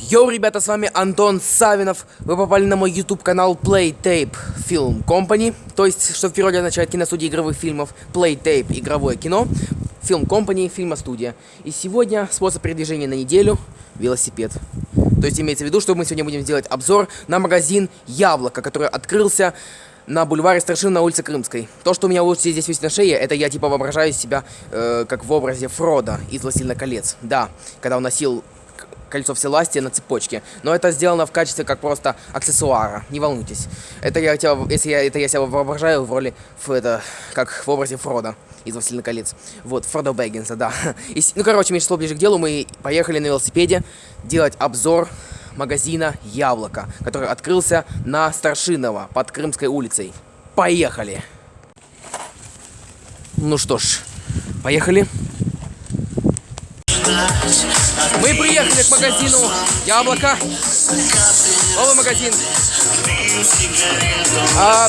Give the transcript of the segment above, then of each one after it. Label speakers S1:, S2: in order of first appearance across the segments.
S1: Йоу, ребята, с вами Антон Савинов. Вы попали на мой YouTube канал Playtape Film Company, то есть, что в переводе означает киностудия игровых фильмов, Playtape игровое кино, Film Company фильмостудия. И сегодня способ передвижения на неделю велосипед. То есть имеется в виду, что мы сегодня будем делать обзор на магазин Яблоко, который открылся на бульваре Старшин на улице Крымской. То, что у меня вот здесь висит на шее, это я типа воображаю себя э, как в образе Фрода из «Властелина колец». Да, когда он носил кольцо всевластия на цепочке. Но это сделано в качестве как просто аксессуара. Не волнуйтесь. Это я, тебя, если я, это я себя воображаю в роли, в это, как в образе Фрода из «Властелина колец». Вот, Фродо Бэггинса, да. И, ну, короче, меньше слов ближе к делу. Мы поехали на велосипеде делать обзор магазина «Яблоко», который открылся на Старшинова под Крымской улицей. Поехали! Ну что ж, поехали. Мы приехали к магазину Яблоко. Новый магазин. А...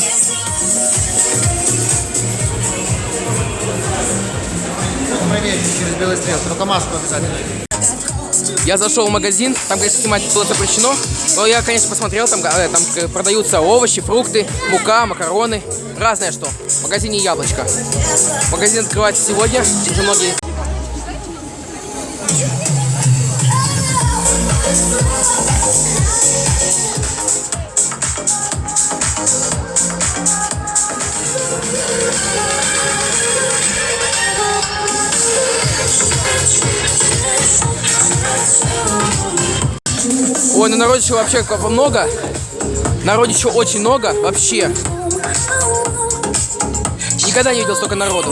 S2: через белый свет, только маску обязательно.
S1: Я зашел в магазин, там, конечно, снимать было запрещено, но я, конечно, посмотрел, там, э, там э, продаются овощи, фрукты, мука, макароны, разное что. В магазине Яблочко. Магазин открывается сегодня, уже многие... Ой, ну народища вообще бы много. Народища очень много, вообще. Никогда не видел столько народу.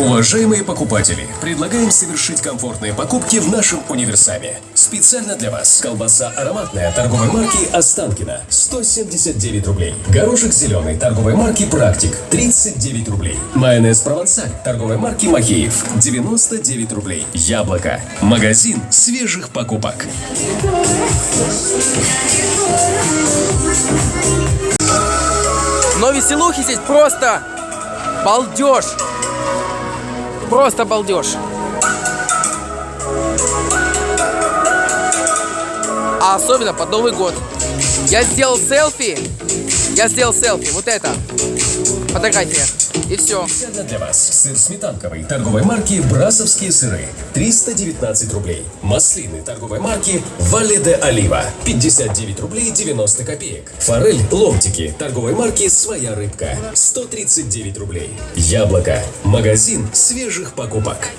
S3: Уважаемые покупатели, предлагаем совершить комфортные покупки в нашем универсаме. Специально для вас колбаса ароматная торговой марки Останкина 179 рублей. Горошек зеленый торговой марки Практик 39 рублей. Майонез Провансаль торговой марки Махеев 99 рублей. Яблоко. Магазин свежих покупок.
S1: Но веселухи здесь просто балдеж. Просто балдеж. А особенно под Новый год. Я сделал селфи. Я сделал селфи. Вот это. Фотография. И все.
S3: Специально для вас сыр сметанковый торговой марки Брасовские сыры 319 рублей. Маслины торговой марки Вале де Олива 59 рублей 90 копеек. Форель ломтики торговой марки Своя рыбка 139 рублей. Яблоко. Магазин свежих покупок.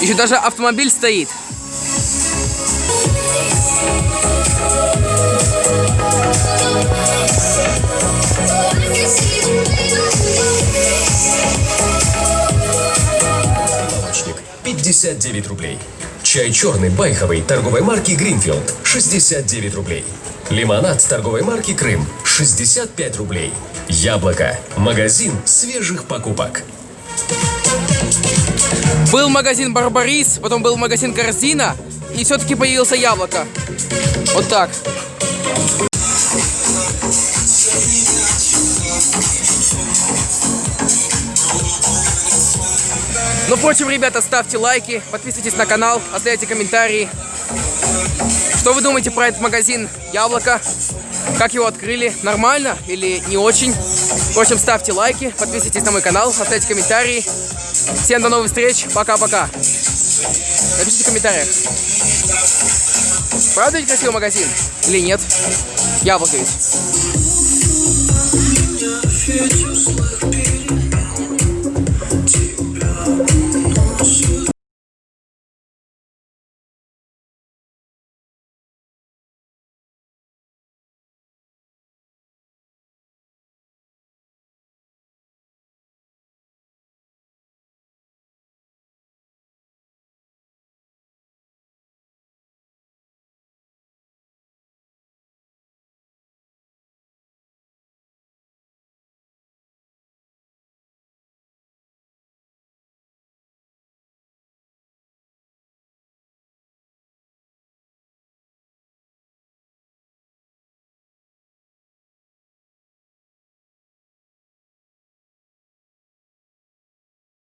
S1: Еще даже автомобиль стоит.
S3: Молочник 59 рублей. Чай черный байховый торговой марки Гринфилд 69 рублей. Лимонад торговой марки Крым 65 рублей. Яблоко. Магазин свежих покупок.
S1: Был магазин Барбарис, потом был магазин Корзина, и все-таки появился яблоко. Вот так. Ну, впрочем, ребята, ставьте лайки, подписывайтесь на канал, оставляйте комментарии. Что вы думаете про этот магазин Яблоко? Как его открыли? Нормально или не очень? В общем, ставьте лайки, подписывайтесь на мой канал, оставляйте комментарии. Всем до новых встреч, пока-пока. Напишите в комментариях. Правда ведь красивый магазин? Или нет? Яблоко ведь.